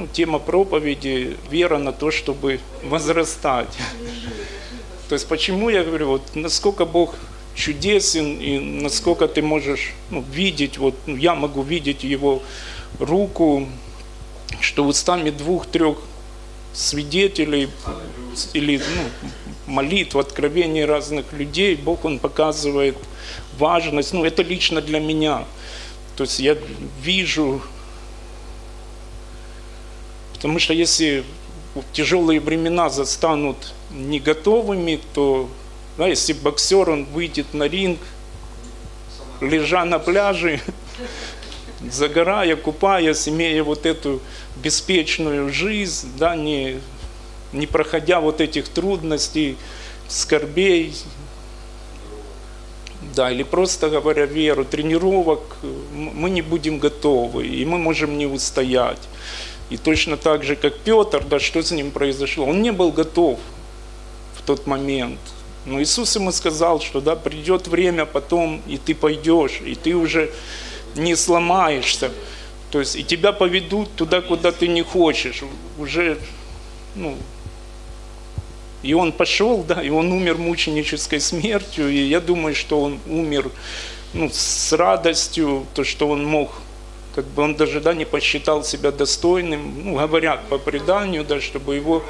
ну, тема проповеди «Вера на то, чтобы возрастать». То есть почему я говорю, вот насколько Бог чудесен и насколько ты можешь ну, видеть, вот ну, я могу видеть Его руку, что устами двух-трех свидетелей или ну, молитв, откровений разных людей, Бог Он показывает важность, ну это лично для меня. То есть я вижу, потому что если тяжелые времена застанут не готовыми, то да, если боксер, он выйдет на ринг, лежа на пляже, загорая, купаясь, имея вот эту беспечную жизнь, да, не, не проходя вот этих трудностей, скорбей, да, или просто говоря веру, тренировок, мы не будем готовы, и мы можем не устоять. И точно так же, как Петр, да, что с ним произошло? Он не был готов в тот момент. Но Иисус ему сказал, что да, придет время потом, и ты пойдешь, и ты уже не сломаешься. То есть и тебя поведут туда, куда ты не хочешь. Уже, ну, и он пошел, да, и он умер мученической смертью, и я думаю, что он умер ну, с радостью, то, что он мог, как бы он даже да, не посчитал себя достойным, ну, говорят по преданию, да, чтобы его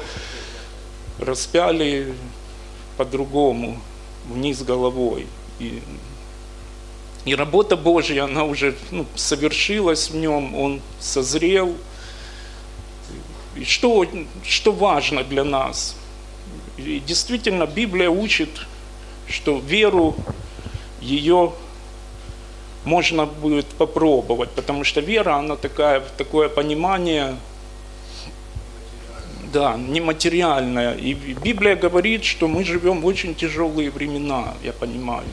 распяли по-другому, вниз головой. И, и работа Божья, она уже ну, совершилась в нем, он созрел. И что, что важно для нас? И действительно, Библия учит, что веру ее можно будет попробовать, потому что вера, она такая, такое понимание да, нематериальное. И Библия говорит, что мы живем в очень тяжелые времена, я понимаю.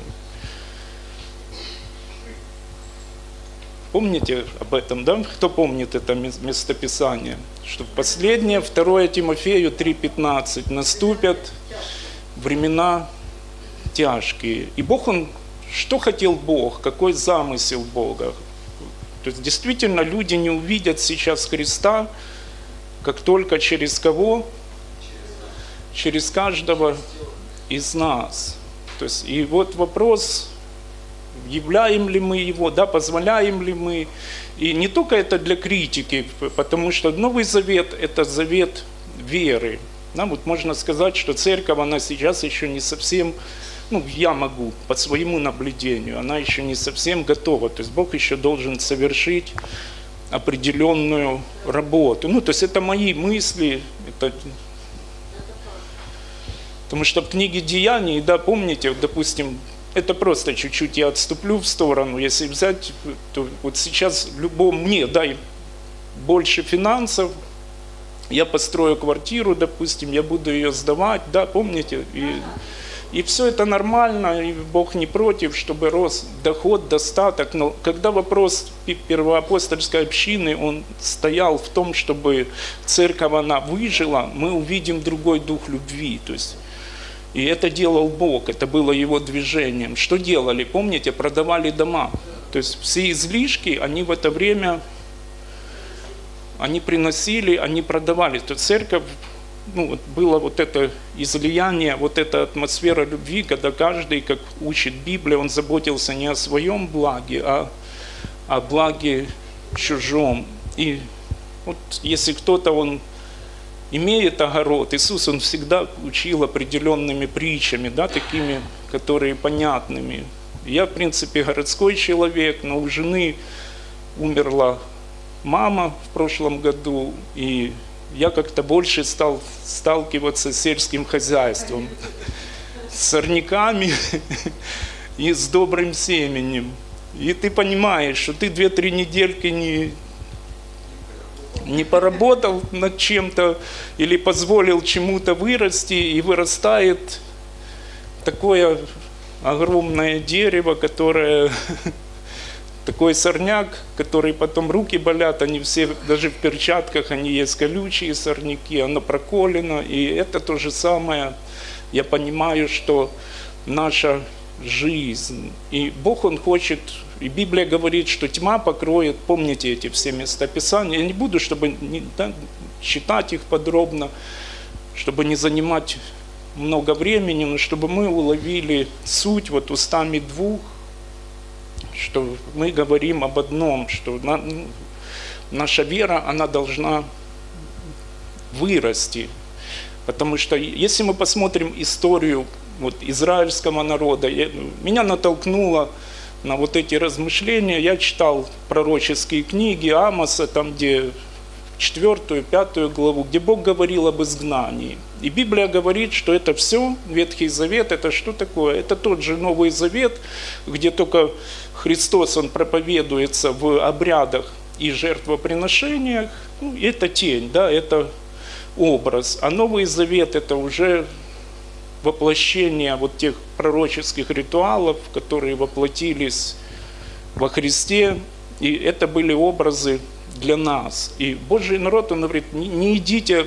Помните об этом, да? Кто помнит это местописание? Что в последнее, 2 Тимофею 3,15, наступят времена тяжкие. И Бог, Он, что хотел Бог, какой замысел Бога? То есть действительно люди не увидят сейчас Христа, как только через кого? Через каждого из нас. То есть, и вот вопрос, являем ли мы его, да, позволяем ли мы. И не только это для критики, потому что Новый Завет – это завет веры. Да, вот можно сказать, что церковь, она сейчас еще не совсем, ну, я могу, по своему наблюдению, она еще не совсем готова. То есть Бог еще должен совершить определенную работу. Ну, то есть это мои мысли, это... Потому что в книге Деяний, да, помните, допустим, это просто чуть-чуть я отступлю в сторону, если взять, то вот сейчас любому, мне дай больше финансов, я построю квартиру, допустим, я буду ее сдавать, да, помните, и и все это нормально, и Бог не против, чтобы рос доход, достаток. Но когда вопрос первоапостольской общины, он стоял в том, чтобы церковь, она выжила, мы увидим другой дух любви. То есть, и это делал Бог, это было его движением. Что делали? Помните, продавали дома. То есть все излишки, они в это время, они приносили, они продавали. То есть церковь ну, вот было вот это излияние, вот эта атмосфера любви, когда каждый, как учит Библия, он заботился не о своем благе, а о благе чужом. И вот если кто-то, он имеет огород, Иисус, он всегда учил определенными притчами, да, такими, которые понятными. Я, в принципе, городской человек, но у жены умерла мама в прошлом году, и я как-то больше стал сталкиваться с сельским хозяйством, с сорняками и с добрым семенем. И ты понимаешь, что ты две-три недельки не, не поработал над чем-то или позволил чему-то вырасти, и вырастает такое огромное дерево, которое такой сорняк, который потом руки болят, они все, даже в перчатках, они есть колючие сорняки, оно проколено, и это то же самое. Я понимаю, что наша жизнь, и Бог, Он хочет и Библия говорит, что тьма покроет, помните эти все местописания, я не буду, чтобы не, да, читать их подробно, чтобы не занимать много времени, но чтобы мы уловили суть вот устами двух, что мы говорим об одном, что на, наша вера, она должна вырасти. Потому что если мы посмотрим историю вот, израильского народа, я, меня натолкнуло на вот эти размышления. Я читал пророческие книги Амоса, там где четвертую, пятую главу, где Бог говорил об изгнании. И Библия говорит, что это все, Ветхий Завет, это что такое? Это тот же Новый Завет, где только Христос, Он проповедуется в обрядах и жертвоприношениях. Ну, это тень, да, это образ. А Новый Завет – это уже воплощение вот тех пророческих ритуалов, которые воплотились во Христе. И это были образы для нас. И Божий народ, он говорит, не, идите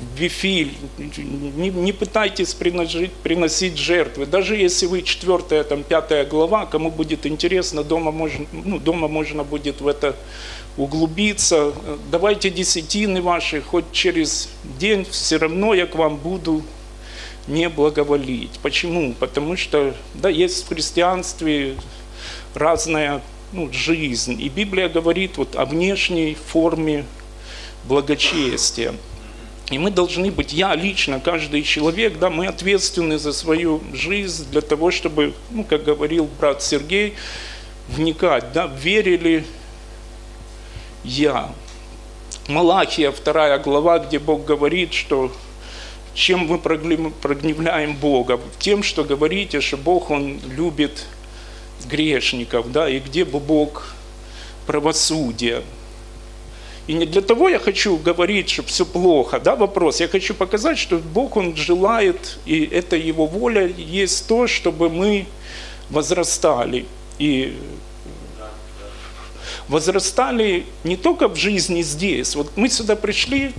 в Вифиль, не, не пытайтесь приносить, приносить жертвы. Даже если вы четвертая, там, пятая глава, кому будет интересно, дома можно, ну, дома можно будет в это углубиться. Давайте десятины ваши, хоть через день, все равно я к вам буду не благоволить. Почему? Потому что, да, есть в христианстве разная ну, жизнь. И Библия говорит вот о внешней форме благочестия. И мы должны быть, я лично, каждый человек, да, мы ответственны за свою жизнь для того, чтобы, ну, как говорил брат Сергей, вникать, да, верили я. Малахия, вторая глава, где Бог говорит, что чем мы прогневляем Бога? Тем, что говорите, что Бог, Он любит грешников, да, и где бы Бог правосудия. И не для того я хочу говорить, что все плохо, да, вопрос. Я хочу показать, что Бог, Он желает, и это Его воля, есть то, чтобы мы возрастали. И возрастали не только в жизни здесь. Вот мы сюда пришли,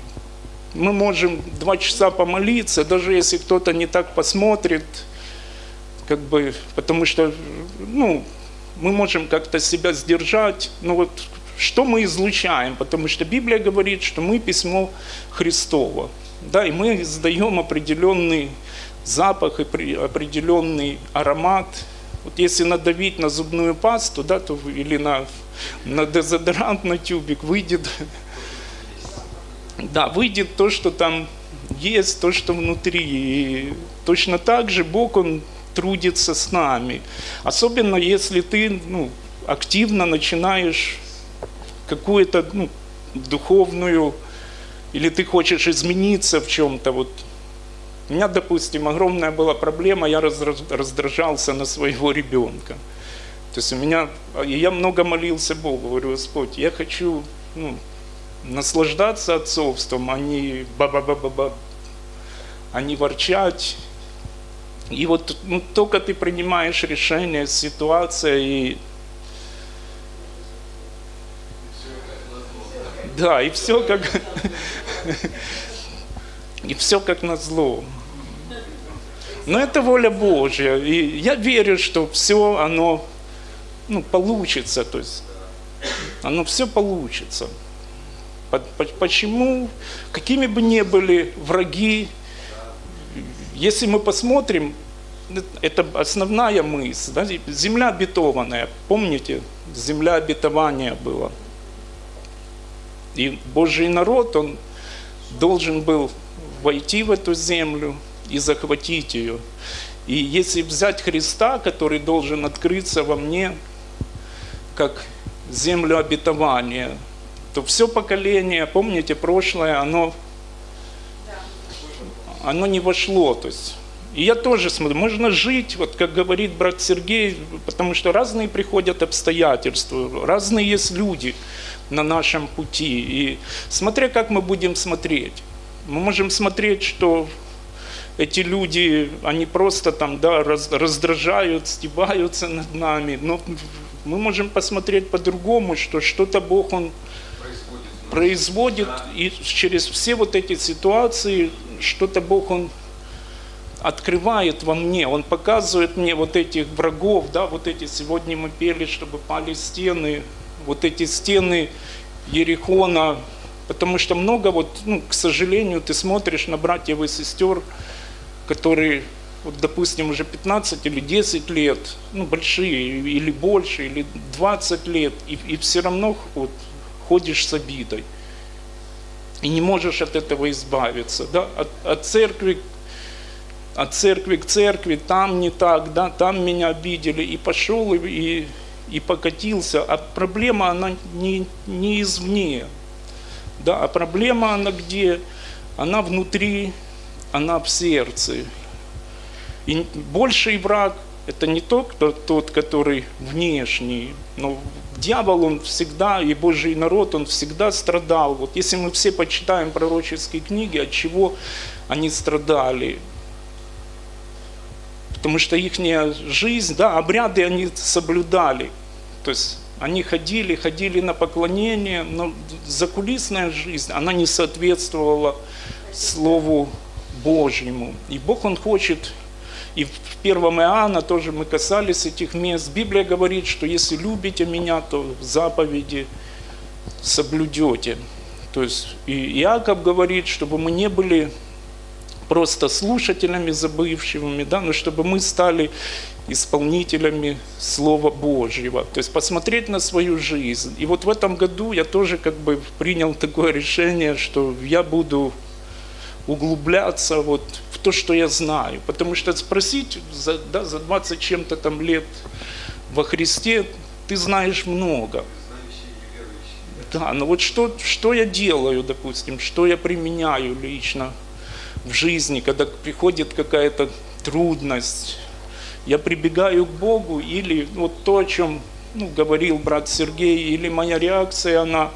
мы можем два часа помолиться, даже если кто-то не так посмотрит, как бы, потому что, ну, мы можем как-то себя сдержать, ну вот, что мы излучаем, потому что Библия говорит, что мы письмо Христово, да, и мы издаем определенный запах и определенный аромат. Вот если надавить на зубную пасту, да, то или на, на дезодорант на тюбик, выйдет, да, выйдет то, что там есть, то, что внутри. И точно так же Бог, Он трудится с нами. Особенно если ты ну, активно начинаешь какую-то ну, духовную, или ты хочешь измениться в чем-то. Вот. У меня, допустим, огромная была проблема, я раздражался на своего ребенка. То есть у меня, я много молился Богу, говорю, Господь, я хочу ну, наслаждаться отцовством, а не ба-ба-ба-ба-ба, а не ворчать, и вот ну, только ты принимаешь решение, ситуация и... Да, и все как... И все как на зло. Но это воля Божья. И я верю, что все оно ну, получится. То есть оно все получится. Почему? Какими бы ни были враги, если мы посмотрим, это основная мысль. Да? Земля обетованная. Помните, земля обетования была. И Божий народ, он должен был войти в эту землю и захватить ее. И если взять Христа, который должен открыться во мне, как землю обетования, то все поколение, помните, прошлое, оно оно не вошло. То есть, и я тоже смотрю, можно жить, вот как говорит брат Сергей, потому что разные приходят обстоятельства, разные есть люди на нашем пути. И смотря как мы будем смотреть. Мы можем смотреть, что эти люди, они просто там, да, раздражают, стебаются над нами. Но мы можем посмотреть по-другому, что что-то Бог, Он производит, и через все вот эти ситуации что-то Бог, Он открывает во мне, Он показывает мне вот этих врагов, да, вот эти, сегодня мы пели, чтобы пали стены, вот эти стены Ерихона, потому что много вот, ну, к сожалению, ты смотришь на братьев и сестер, которые, вот, допустим, уже 15 или 10 лет, ну, большие, или больше, или 20 лет, и, и все равно вот, ходишь с обидой. И не можешь от этого избавиться. Да? От, от церкви от церкви к церкви, там не так, да, там меня обидели, и пошел, и, и покатился. А проблема, она не, не извне, да, а проблема, она где? Она внутри, она в сердце. И больший враг – это не тот, кто, тот, который внешний, но дьявол, он всегда, и Божий народ, он всегда страдал. Вот если мы все почитаем пророческие книги, от чего они страдали – потому что их жизнь, да, обряды они соблюдали. То есть они ходили, ходили на поклонение, но закулисная жизнь, она не соответствовала Слову Божьему. И Бог, Он хочет, и в первом Иоанна тоже мы касались этих мест. Библия говорит, что если любите меня, то заповеди соблюдете. То есть и Иаков говорит, чтобы мы не были просто слушателями забывшими, да, но чтобы мы стали исполнителями Слова Божьего, то есть посмотреть на свою жизнь. И вот в этом году я тоже как бы принял такое решение, что я буду углубляться вот в то, что я знаю. Потому что спросить за, да, за 20 чем-то там лет во Христе, ты знаешь много. Да, но вот что, что я делаю, допустим, что я применяю лично в жизни, когда приходит какая-то трудность, я прибегаю к Богу или вот то, о чем ну, говорил брат Сергей, или моя реакция, она,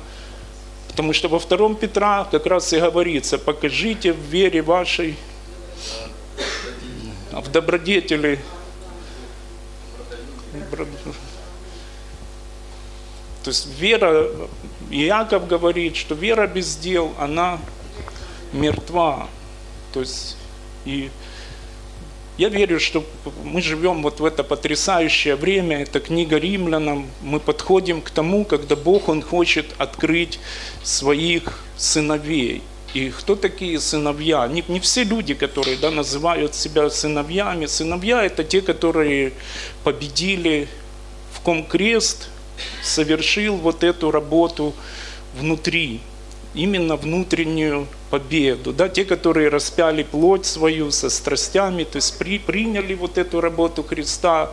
потому что во втором Петра как раз и говорится, покажите в вере вашей, в добродетели, то есть вера, Иаков говорит, что вера без дел, она мертва. То есть, и я верю, что мы живем вот в это потрясающее время, это книга римлянам, мы подходим к тому, когда Бог, Он хочет открыть своих сыновей. И кто такие сыновья? Не, не все люди, которые да, называют себя сыновьями. Сыновья – это те, которые победили, в ком крест совершил вот эту работу внутри именно внутреннюю победу. Да, те, которые распяли плоть свою со страстями, то есть при, приняли вот эту работу Христа.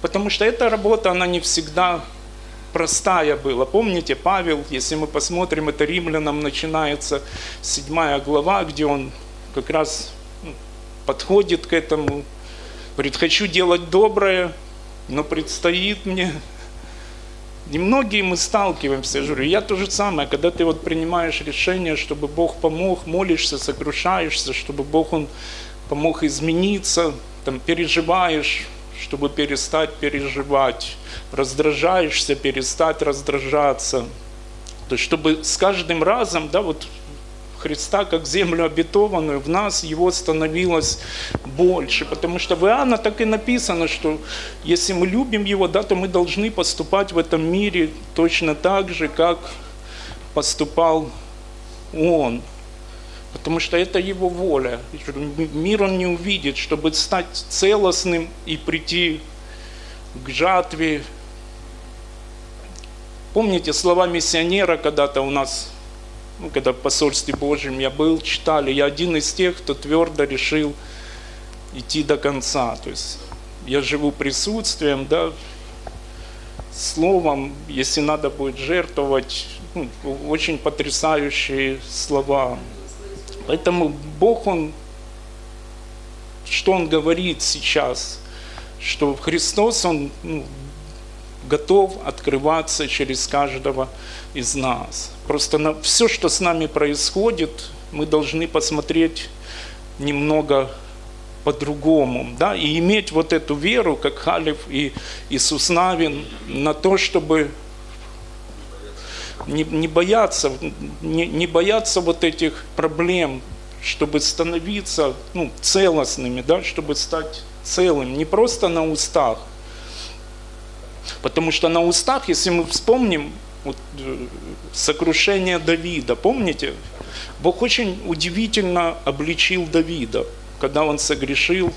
Потому что эта работа, она не всегда простая была. Помните, Павел, если мы посмотрим, это римлянам начинается седьмая глава, где он как раз ну, подходит к этому, говорит, хочу делать доброе, но предстоит мне Немногие мы сталкиваемся, я говорю, я то же самое, когда ты вот принимаешь решение, чтобы Бог помог, молишься, сокрушаешься, чтобы Бог Он помог измениться, там, переживаешь, чтобы перестать переживать, раздражаешься, перестать раздражаться. То есть, чтобы с каждым разом, да, вот Христа как землю обетованную, в нас его становилось больше. Потому что в Иоанна так и написано, что если мы любим его, да, то мы должны поступать в этом мире точно так же, как поступал он. Потому что это его воля. Мир он не увидит, чтобы стать целостным и прийти к жатве. Помните слова миссионера когда-то у нас ну, когда в посольстве Божьем я был, читали, я один из тех, кто твердо решил идти до конца. То есть я живу присутствием, да, словом, если надо будет жертвовать, ну, очень потрясающие слова. Поэтому Бог, Он, что Он говорит сейчас, что Христос, Он ну, готов открываться через каждого из нас. Просто на все, что с нами происходит, мы должны посмотреть немного по-другому, да, и иметь вот эту веру, как Халев и Иисус Навин, на то, чтобы не, не бояться, не, не бояться вот этих проблем, чтобы становиться ну, целостными, да, чтобы стать целым, не просто на устах. Потому что на устах, если мы вспомним э, сокрушение Давида, помните? Бог очень удивительно обличил Давида, когда он согрешил.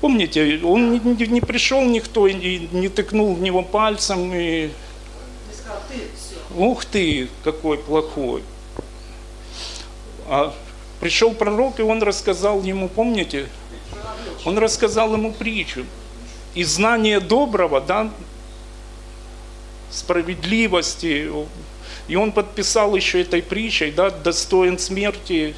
Помните, он не, не, не пришел никто и не тыкнул в него пальцем и... Ух ты, какой плохой. А пришел пророк, и он рассказал ему, помните, он рассказал ему притчу. И знание доброго, да, справедливости, и он подписал еще этой притчей, да, достоин смерти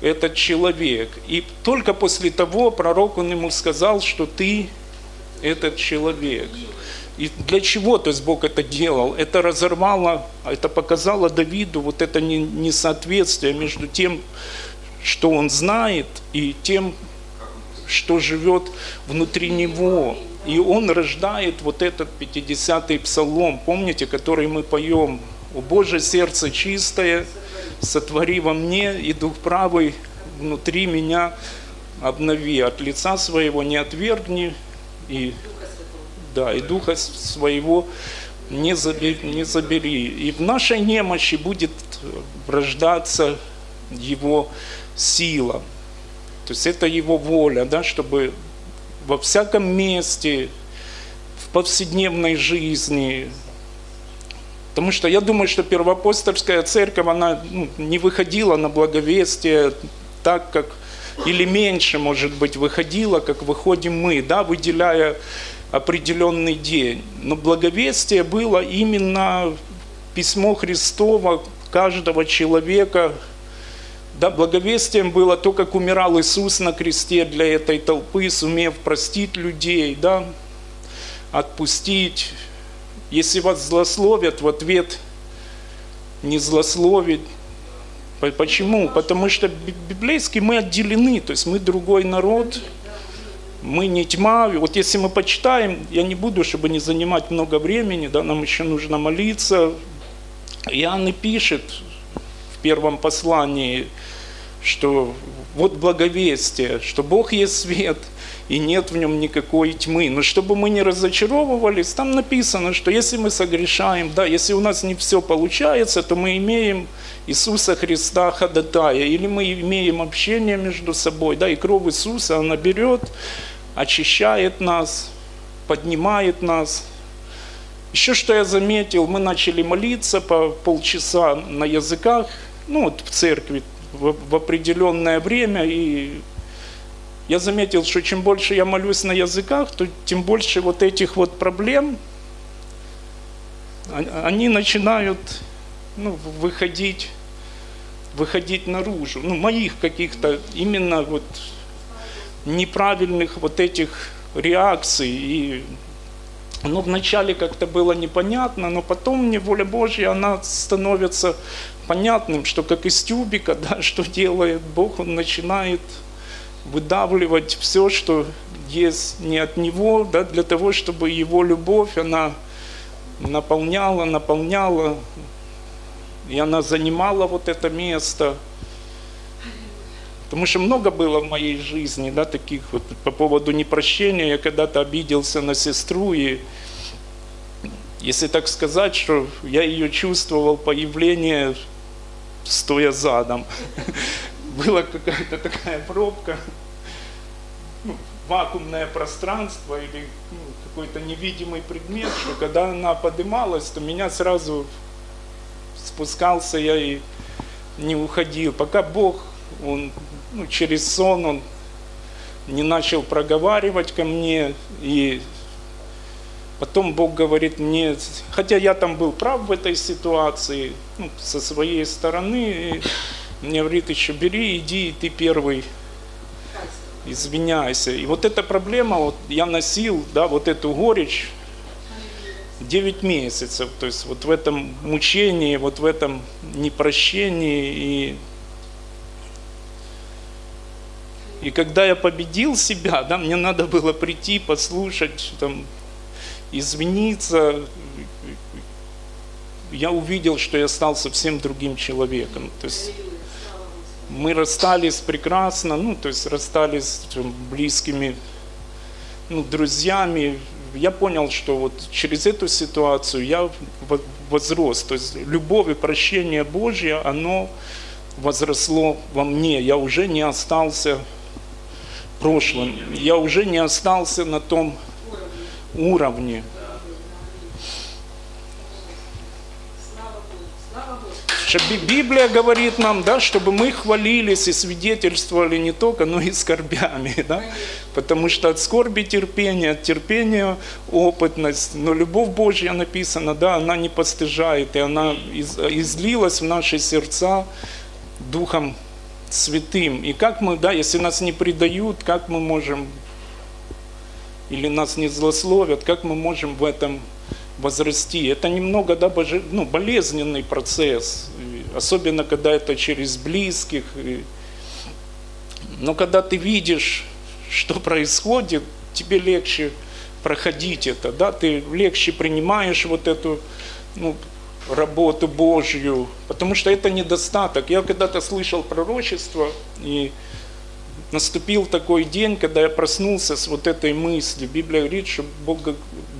этот человек. И только после того пророк он ему сказал, что ты этот человек. И для чего, то есть Бог это делал? Это разорвало, это показало Давиду вот это несоответствие между тем, что он знает, и тем, что живет внутри него. И он рождает вот этот 50-й псалом, помните, который мы поем. «О Боже, сердце чистое, сотвори во мне, и дух правый внутри меня обнови, от лица своего не отвергни, и да, и Духа Своего не забери, не забери. И в нашей немощи будет рождаться Его сила. То есть это Его воля, да, чтобы во всяком месте, в повседневной жизни. Потому что я думаю, что первоапостольская церковь, она ну, не выходила на благовестие так, как или меньше, может быть, выходила, как выходим мы, да, выделяя определенный день. Но благовестие было именно письмо Христово каждого человека. Да, благовестием было то, как умирал Иисус на кресте для этой толпы, сумев простить людей, да, отпустить. Если вас злословят, в ответ не злословить. Почему? Потому что библейски мы отделены, то есть мы другой народ, мы не тьма. Вот если мы почитаем, я не буду, чтобы не занимать много времени, да, нам еще нужно молиться. Иоанн и пишет первом послании, что вот благовестие, что Бог есть свет, и нет в нем никакой тьмы. Но чтобы мы не разочаровывались, там написано, что если мы согрешаем, да, если у нас не все получается, то мы имеем Иисуса Христа ходатая, или мы имеем общение между собой, да, и кровь Иисуса, она берет очищает нас, поднимает нас. Еще что я заметил, мы начали молиться по полчаса на языках, ну вот в церкви в, в определенное время, и я заметил, что чем больше я молюсь на языках, то тем больше вот этих вот проблем, они начинают ну, выходить, выходить наружу, ну, моих каких-то именно вот неправильных вот этих реакций. И ну, вначале как-то было непонятно, но потом мне воля Божья, она становится понятным, что как из тюбика, да, что делает Бог, Он начинает выдавливать все, что есть не от Него, да, для того, чтобы Его любовь, она наполняла, наполняла, и она занимала вот это место – Потому что много было в моей жизни, да, таких вот по поводу непрощения. Я когда-то обиделся на сестру, и если так сказать, что я ее чувствовал появление, стоя задом. Была какая-то такая пробка, ну, вакуумное пространство или ну, какой-то невидимый предмет, что когда она поднималась, то меня сразу спускался я и не уходил. Пока Бог, Он ну, через сон он не начал проговаривать ко мне, и потом Бог говорит мне, хотя я там был прав в этой ситуации, ну, со своей стороны, мне говорит еще, бери, иди, и ты первый, извиняйся. И вот эта проблема, вот я носил, да, вот эту горечь 9 месяцев, то есть вот в этом мучении, вот в этом непрощении и И когда я победил себя, да, мне надо было прийти, послушать, там, извиниться. я увидел, что я стал совсем другим человеком. То есть мы расстались прекрасно, ну, то есть расстались с близкими ну, друзьями. Я понял, что вот через эту ситуацию я возрос. То есть любовь и прощение Божье, оно возросло во мне. Я уже не остался прошлым. Я уже не остался на том уровне. Библия говорит нам, да, чтобы мы хвалились и свидетельствовали не только, но и скорбями. Да? Потому что от скорби терпение, от терпения опытность. Но любовь Божья написана, да, она не постыжает, и она излилась в наши сердца Духом Святым. И как мы, да, если нас не предают, как мы можем, или нас не злословят, как мы можем в этом возрасти. Это немного да, боже, ну, болезненный процесс, особенно когда это через близких. Но когда ты видишь, что происходит, тебе легче проходить это, да, ты легче принимаешь вот эту ну, работу Божью, потому что это недостаток. Я когда-то слышал пророчество, и наступил такой день, когда я проснулся с вот этой мыслью. Библия говорит, что Бог,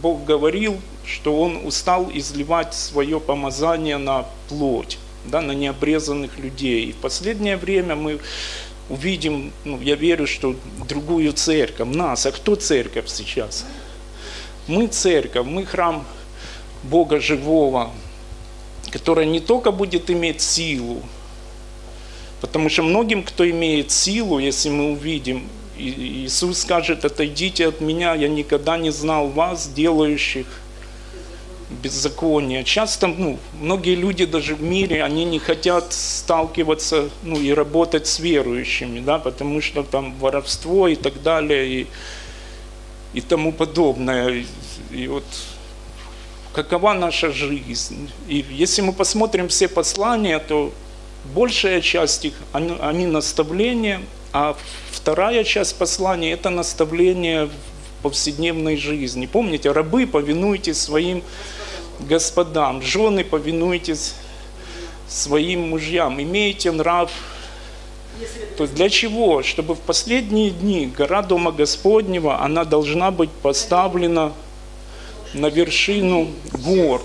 Бог говорил, что Он устал изливать свое помазание на плоть, да, на необрезанных людей. И в последнее время мы увидим, ну, я верю, что другую церковь, нас. А кто церковь сейчас? Мы церковь, мы храм Бога живого, которая не только будет иметь силу, потому что многим, кто имеет силу, если мы увидим, Иисус скажет, отойдите от меня, я никогда не знал вас, делающих беззакония. Часто ну, многие люди даже в мире, они не хотят сталкиваться ну, и работать с верующими, да, потому что там воровство и так далее, и, и тому подобное. И, и вот какова наша жизнь. И если мы посмотрим все послания, то большая часть их, они, наставления, а вторая часть послания – это наставление в повседневной жизни. Помните, рабы, повинуйтесь своим господам, жены, повинуйтесь своим мужьям, имейте нрав. То есть для чего? Чтобы в последние дни гора Дома Господнего, она должна быть поставлена на вершину гор.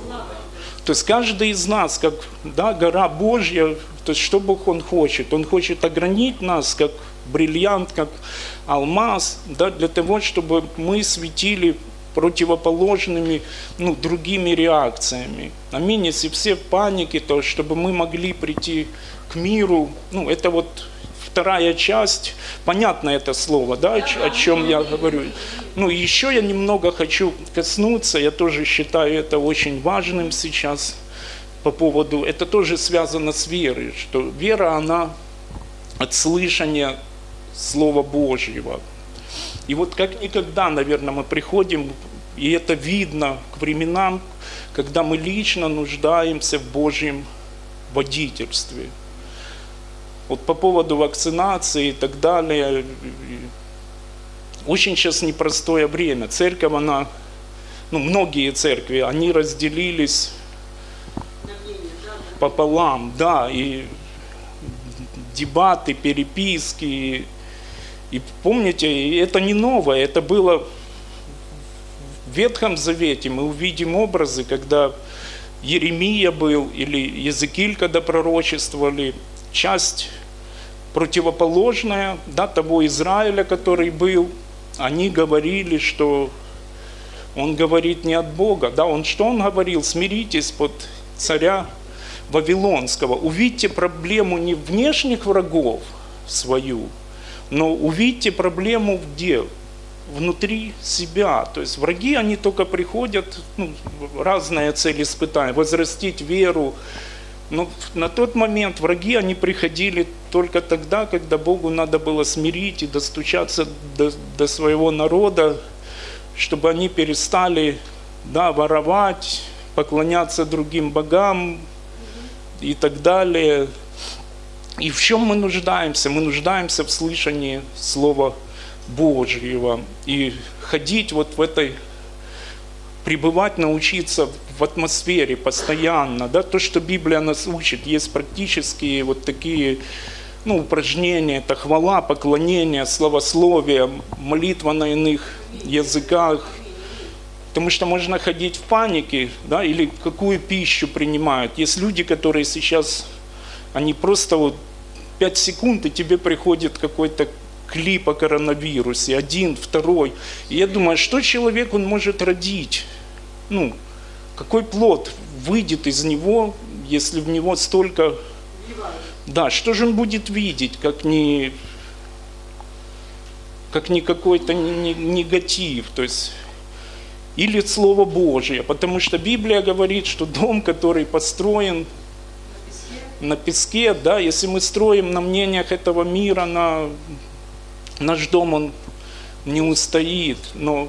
То есть каждый из нас, как да, гора Божья, то есть что Бог Он хочет? Он хочет огранить нас, как бриллиант, как алмаз, да, для того, чтобы мы светили противоположными ну, другими реакциями. Аминь. Если все в панике, то чтобы мы могли прийти к миру, ну, это вот вторая часть, понятно это слово, да, о чем я говорю. Ну, еще я немного хочу коснуться, я тоже считаю это очень важным сейчас по поводу, это тоже связано с верой, что вера, она от слышания Слова Божьего. И вот как никогда, наверное, мы приходим, и это видно к временам, когда мы лично нуждаемся в Божьем водительстве – вот по поводу вакцинации и так далее. Очень сейчас непростое время. Церковь, она, ну, многие церкви, они разделились пополам, да, и дебаты, переписки. И помните, это не новое, это было в Ветхом Завете. Мы увидим образы, когда Еремия был или Языкиль, когда пророчествовали, часть противоположная да, того Израиля, который был, они говорили, что он говорит не от Бога. Да, он что он говорил? Смиритесь под царя Вавилонского. Увидьте проблему не внешних врагов свою, но увидьте проблему где? Внутри себя. То есть враги, они только приходят, ну, разные цели испытания, возрастить веру, но на тот момент враги, они приходили только тогда, когда Богу надо было смирить и достучаться до, до своего народа, чтобы они перестали да, воровать, поклоняться другим богам и так далее. И в чем мы нуждаемся? Мы нуждаемся в слышании Слова Божьего и ходить вот в этой, пребывать, научиться в атмосфере постоянно, да, то, что Библия нас учит, есть практические вот такие ну, упражнения, это хвала, поклонение, славословие, молитва на иных языках, Потому что можно ходить в панике, да, или какую пищу принимают. Есть люди, которые сейчас, они просто вот 5 секунд, и тебе приходит какой-то клип о коронавирусе, один, второй. И я думаю, что человек он может родить? Ну, какой плод выйдет из него, если в него столько... Да, что же он будет видеть, как не, как не какой-то негатив. То есть или Слово Божие, потому что Библия говорит, что дом, который построен на песке, да, если мы строим на мнениях этого мира, на наш дом, он не устоит, но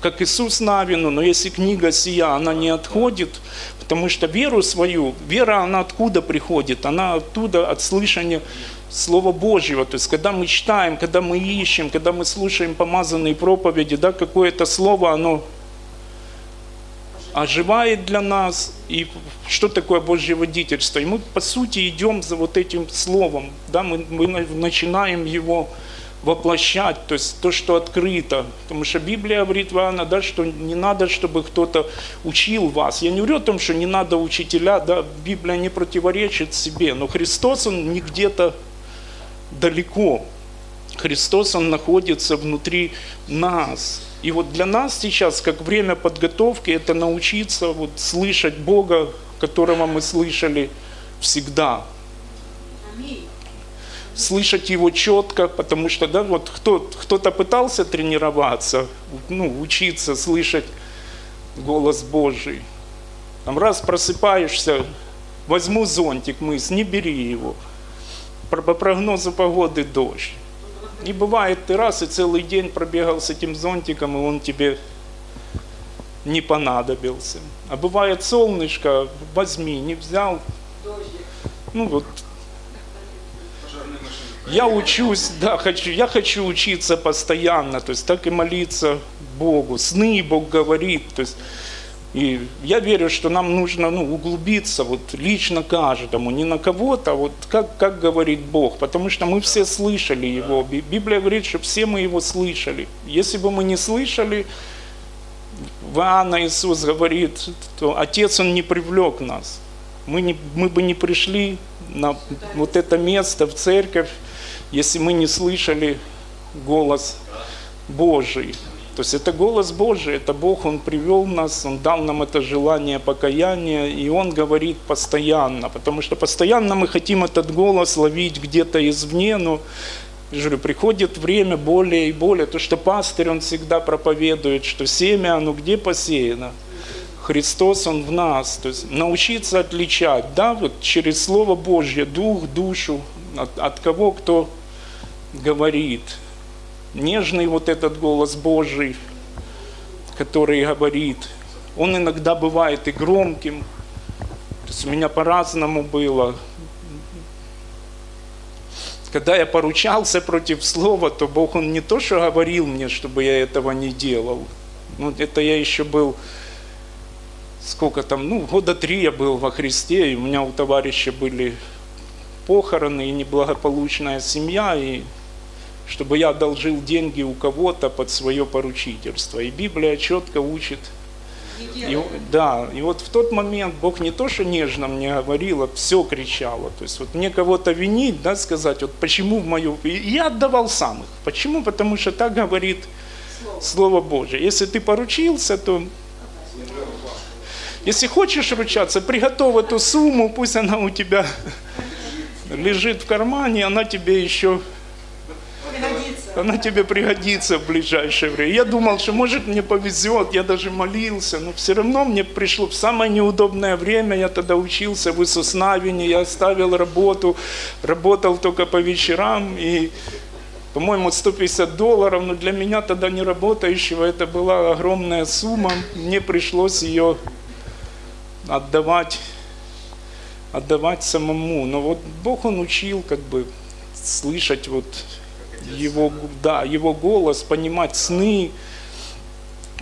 как Иисус Навину, но если книга сия, она не отходит, потому что веру свою, вера, она откуда приходит? Она оттуда, от слышания Слова Божьего. То есть, когда мы читаем, когда мы ищем, когда мы слушаем помазанные проповеди, да, какое-то слово, оно оживает для нас, и что такое Божье водительство. И мы, по сути, идем за вот этим словом, да, мы, мы начинаем его воплощать, то есть то, что открыто. Потому что Библия говорит Иоанна, да, что не надо, чтобы кто-то учил вас. Я не говорю о том, что не надо учителя, да, Библия не противоречит себе, но Христос, Он не где-то далеко. Христос, Он находится внутри нас. И вот для нас сейчас, как время подготовки, это научиться вот слышать Бога, которого мы слышали всегда. Слышать Его четко, потому что да, вот кто, кто-то пытался тренироваться, ну, учиться слышать голос Божий. Там раз просыпаешься, возьму зонтик, мыс, не бери его. По прогнозу погоды дождь. И бывает, ты раз и целый день пробегал с этим зонтиком, и он тебе не понадобился. А бывает солнышко, возьми, не взял. Ну вот. Я учусь, да, хочу, я хочу учиться постоянно, то есть так и молиться Богу. Сны Бог говорит, то есть и я верю, что нам нужно ну, углубиться вот, лично каждому, не на кого-то, а вот как, как говорит Бог, потому что мы все слышали Его. Библия говорит, что все мы Его слышали. Если бы мы не слышали, в Иоанна Иисус говорит, то Отец Он не привлек нас. Мы, не, мы бы не пришли на вот это место, в церковь, если мы не слышали голос Божий. То есть это голос Божий, это Бог, Он привел нас, Он дал нам это желание покаяния, и Он говорит постоянно, потому что постоянно мы хотим этот голос ловить где-то извне, но я говорю, приходит время более и более, то, что пастырь, он всегда проповедует, что семя, оно где посеяно? Христос, Он в нас. То есть научиться отличать, да, вот через Слово Божье, дух, душу, от, от кого кто говорит нежный вот этот голос Божий, который говорит. Он иногда бывает и громким. То есть у меня по-разному было. Когда я поручался против слова, то Бог, Он не то, что говорил мне, чтобы я этого не делал. Ну, это я еще был, сколько там, ну, года три я был во Христе, и у меня у товарища были похороны и неблагополучная семья, и чтобы я одолжил деньги у кого-то под свое поручительство. И Библия четко учит. И, да, и вот в тот момент Бог не то, что нежно мне говорил, а все кричало. То есть вот мне кого-то винить, да, сказать, вот почему в мою... И я отдавал сам их. Почему? Потому что так говорит Слово, Слово Божие. Если ты поручился, то... Если хочешь ручаться, приготовь эту сумму, пусть она у тебя лежит в кармане, она тебе еще она тебе пригодится в ближайшее время. Я думал, что может мне повезет, я даже молился, но все равно мне пришло в самое неудобное время, я тогда учился в Иисуснавине, я оставил работу, работал только по вечерам, и, по-моему, 150 долларов, но для меня тогда не работающего это была огромная сумма, мне пришлось ее отдавать, отдавать самому. Но вот Бог, Он учил как бы слышать вот его, да, его голос, понимать сны.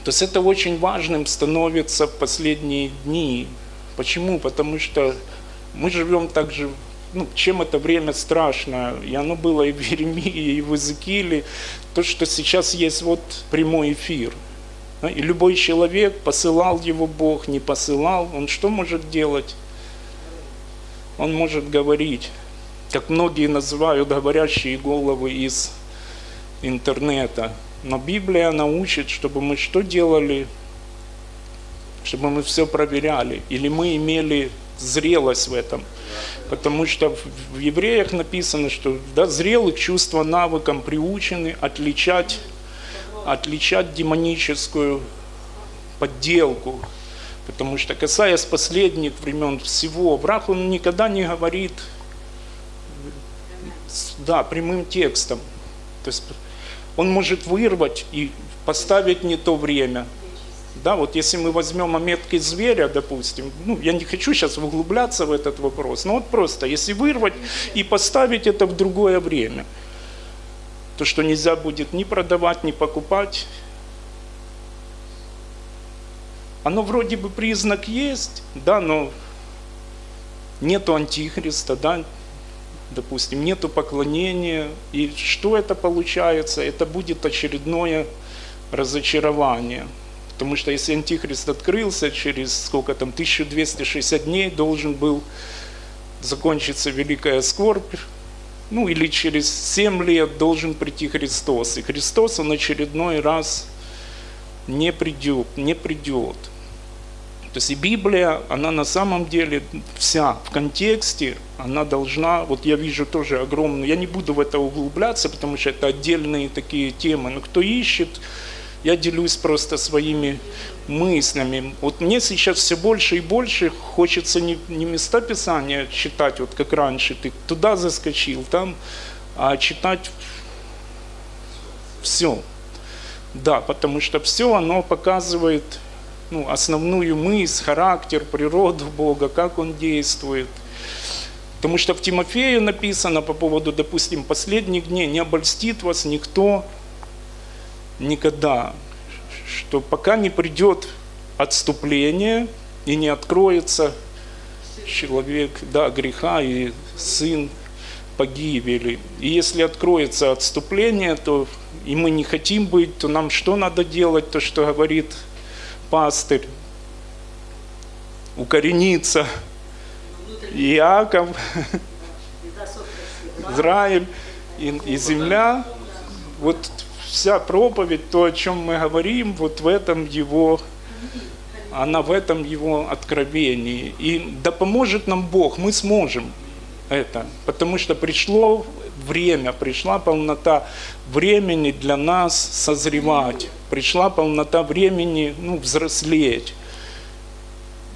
То есть это очень важным становится в последние дни. Почему? Потому что мы живем также, ну, чем это время страшно, и оно было и в Еремии, и в Иезекииле, то, что сейчас есть вот прямой эфир. И любой человек, посылал его Бог, не посылал, он что может делать? Он может говорить, как многие называют говорящие головы из интернета. Но Библия научит, чтобы мы что делали? Чтобы мы все проверяли. Или мы имели зрелость в этом. Потому что в евреях написано, что да, зрелых чувства навыкам приучены отличать, отличать демоническую подделку. Потому что, касаясь последних времен всего, враг, он никогда не говорит да, прямым текстом. То есть он может вырвать и поставить не то время. Да, вот если мы возьмем ометки зверя, допустим, ну, я не хочу сейчас углубляться в этот вопрос, но вот просто, если вырвать и поставить это в другое время, то что нельзя будет ни продавать, ни покупать, оно вроде бы признак есть, да, но нету антихриста, да, допустим, нету поклонения, и что это получается? Это будет очередное разочарование. Потому что если Антихрист открылся через сколько там, 1260 дней, должен был закончиться великая скорбь, ну или через 7 лет должен прийти Христос. И Христос, он очередной раз не придет, не придет. То есть и Библия, она на самом деле вся в контексте, она должна, вот я вижу тоже огромную, я не буду в это углубляться, потому что это отдельные такие темы, но кто ищет, я делюсь просто своими мыслями. Вот мне сейчас все больше и больше хочется не, не места Писания читать, вот как раньше, ты туда заскочил, там, а читать все. Да, потому что все оно показывает ну, основную мысль, характер, природу Бога, как Он действует. Потому что в Тимофею написано по поводу, допустим, последних дней, не обольстит вас никто никогда, что пока не придет отступление и не откроется человек, да, греха и сын погибели. И если откроется отступление, то и мы не хотим быть, то нам что надо делать, то, что говорит пастырь, укорениться. Иаков, Израиль и, и земля. Вот вся проповедь, то, о чем мы говорим, вот в этом его, она в этом его откровении. И да поможет нам Бог, мы сможем это, потому что пришло время, пришла полнота времени для нас созревать, пришла полнота времени ну, взрослеть.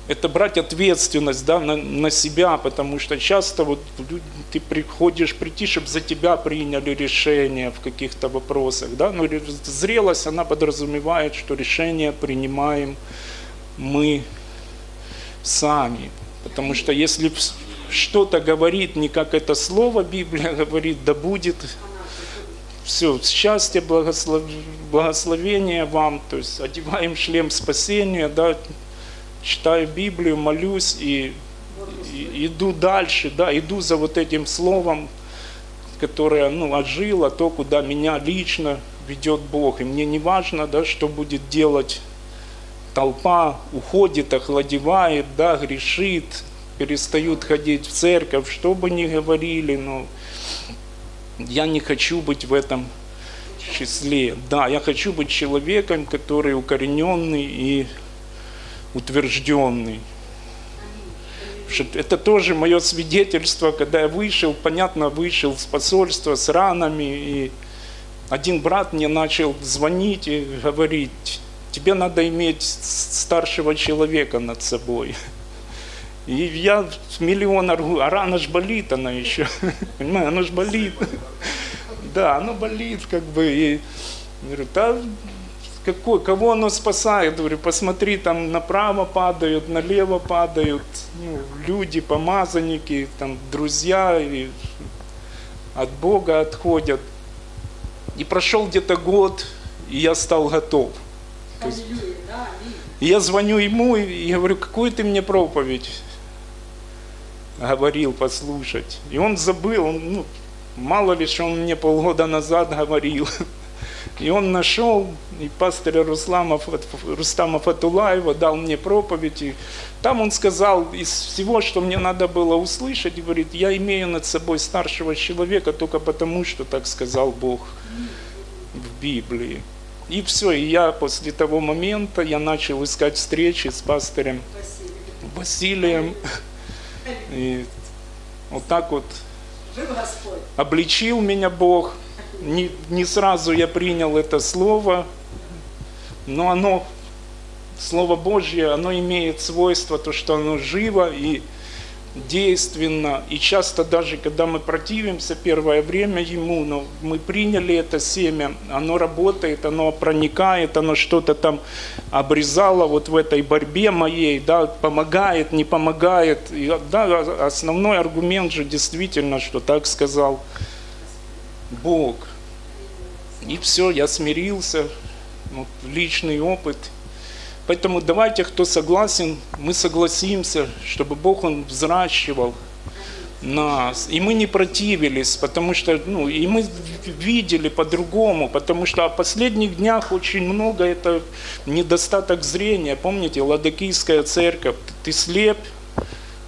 Это брать ответственность да, на, на себя, потому что часто вот ты приходишь прийти, чтобы за тебя приняли решение в каких-то вопросах. Да? Но зрелость, она подразумевает, что решение принимаем мы сами. Потому что если что-то говорит, не как это слово Библия говорит, да будет все, счастье, благослов... благословение вам, то есть одеваем шлем спасения, да, читаю Библию, молюсь и, и иду дальше, да, иду за вот этим словом, которое, ну, ожило, то, куда меня лично ведет Бог. И мне не важно, да, что будет делать толпа, уходит, охладевает, да, грешит, перестают ходить в церковь, что бы ни говорили, но я не хочу быть в этом числе. Да, я хочу быть человеком, который укорененный и утвержденный. Это тоже мое свидетельство, когда я вышел, понятно, вышел с посольства с ранами, и один брат мне начал звонить и говорить, тебе надо иметь старшего человека над собой. И я миллион аргу, а рана ж болит она еще, понимаешь, она ж болит. Да, оно болит как бы. И говорю, да какой, кого оно спасает? Говорю, посмотри, там направо падают, налево падают, ну, люди, помазанники, там, друзья, и от Бога отходят. И прошел где-то год, и я стал готов. То есть, и я звоню ему и говорю, какую ты мне проповедь говорил послушать. И он забыл, он, ну, мало ли, что он мне полгода назад говорил. И он нашел, и пастыря Руслама, Рустама Фатулаева дал мне проповедь. И там он сказал, из всего, что мне надо было услышать, говорит, я имею над собой старшего человека только потому, что так сказал Бог в Библии. И все, и я после того момента, я начал искать встречи с пастырем Василием. И вот так вот обличил меня Бог. Не, не сразу я принял это слово, но оно, Слово Божье, оно имеет свойство, то, что оно живо и действенно. И часто даже, когда мы противимся первое время ему, но мы приняли это семя, оно работает, оно проникает, оно что-то там обрезало вот в этой борьбе моей, да, помогает, не помогает. И, да, основной аргумент же действительно, что так сказал Бог. И все, я смирился, вот, личный опыт. Поэтому давайте, кто согласен, мы согласимся, чтобы Бог Он взращивал нас. И мы не противились, потому что, ну, и мы видели по-другому, потому что в последних днях очень много это недостаток зрения. Помните, Ладокийская церковь, ты слеп,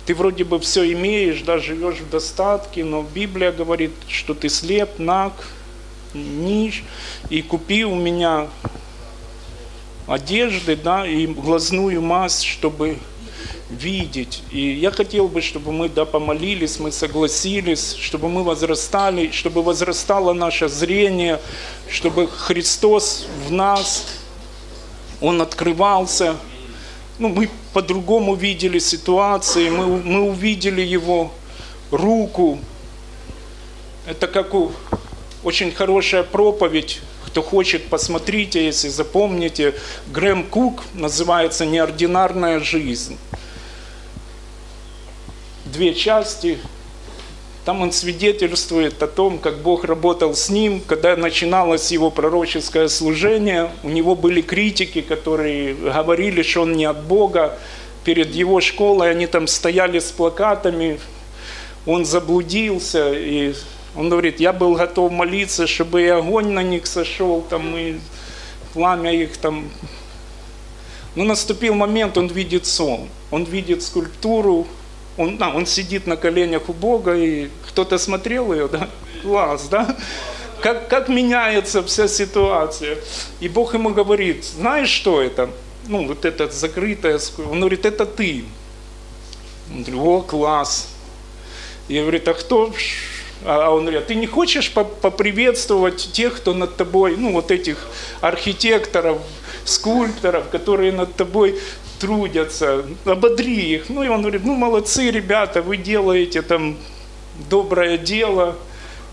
ты вроде бы все имеешь, да, живешь в достатке, но Библия говорит, что ты слеп, наг, ниш, и купи у меня одежды, да, и глазную мазь, чтобы видеть. И я хотел бы, чтобы мы да, помолились, мы согласились, чтобы мы возрастали, чтобы возрастало наше зрение, чтобы Христос в нас, Он открывался. Ну, мы по-другому видели ситуации, мы, мы увидели Его руку. Это как у очень хорошая проповедь. Кто хочет, посмотрите, если запомните. Грэм Кук называется «Неординарная жизнь». Две части. Там он свидетельствует о том, как Бог работал с ним, когда начиналось его пророческое служение. У него были критики, которые говорили, что он не от Бога. Перед его школой они там стояли с плакатами. Он заблудился, и он говорит, я был готов молиться, чтобы и огонь на них сошел, там, и пламя их там. Но наступил момент, он видит сон, он видит скульптуру, он, да, он сидит на коленях у Бога, и кто-то смотрел ее, да, класс, да, как, как меняется вся ситуация. И Бог ему говорит, знаешь, что это? Ну, вот это закрытое, он говорит, это ты. Он говорит, о, класс. И говорит, а кто, а он говорит, ты не хочешь поприветствовать тех, кто над тобой, ну вот этих архитекторов, скульпторов, которые над тобой трудятся, ободри их. Ну и он говорит, ну молодцы ребята, вы делаете там доброе дело.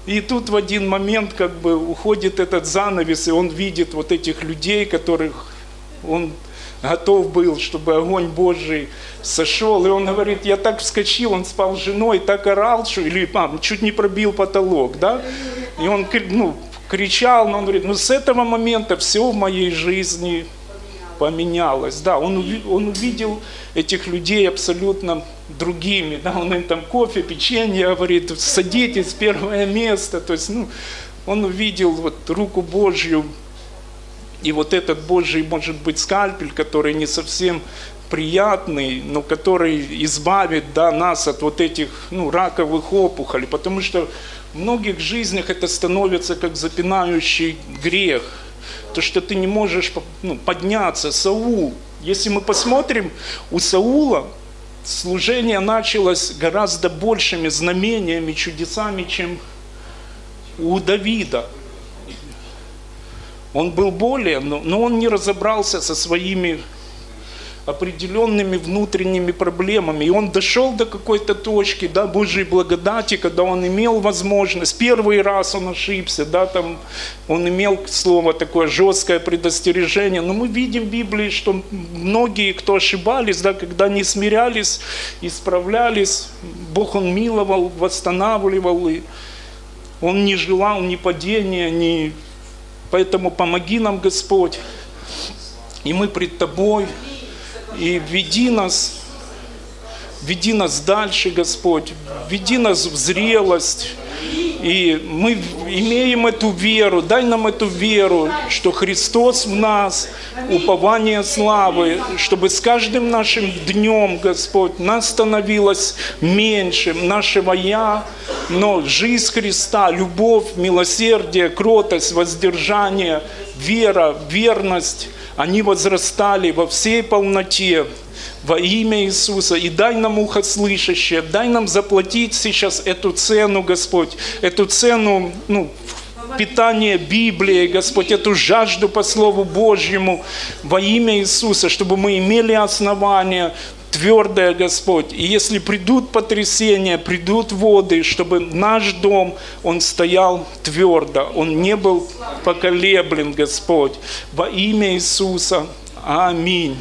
И тут в один момент как бы уходит этот занавес, и он видит вот этих людей, которых он готов был, чтобы огонь Божий сошел. И он говорит, я так вскочил, он спал с женой, так орал, что, или а, чуть не пробил потолок, да? И он ну, кричал, но он говорит, ну с этого момента все в моей жизни поменялось. Да, он, он увидел этих людей абсолютно другими. Да, он им там кофе, печенье говорит, садитесь, первое место. То есть, ну, он увидел вот руку Божью и вот этот Божий, может быть, скальпель, который не совсем приятный, но который избавит да, нас от вот этих ну, раковых опухолей. Потому что в многих жизнях это становится как запинающий грех. То, что ты не можешь ну, подняться. Саул, если мы посмотрим, у Саула служение началось гораздо большими знамениями, чудесами, чем у Давида. Он был более, но, но он не разобрался со своими определенными внутренними проблемами. И он дошел до какой-то точки, да, Божьей благодати, когда он имел возможность, первый раз он ошибся, да, там он имел слово такое жесткое предостережение. Но мы видим в Библии, что многие, кто ошибались, да, когда не смирялись, исправлялись, Бог он миловал, восстанавливал, и он не желал ни падения, ни Поэтому помоги нам, Господь. И мы пред Тобой, и веди нас, веди нас дальше, Господь, веди нас в зрелость, и мы имеем эту веру, дай нам эту веру, что Христос в нас, упование славы, чтобы с каждым нашим днем, Господь, нас становилось меньше, нашего «я», но жизнь Христа, любовь, милосердие, кротость, воздержание, вера, верность, они возрастали во всей полноте, во имя Иисуса. И дай нам ухо слышащее, дай нам заплатить сейчас эту цену, Господь, эту цену, ну, питание Библии, Господь, эту жажду по Слову Божьему во имя Иисуса, чтобы мы имели основания твердое, Господь. И если придут потрясения, придут воды, чтобы наш дом, он стоял твердо, он не был поколеблен, Господь. Во имя Иисуса. Аминь.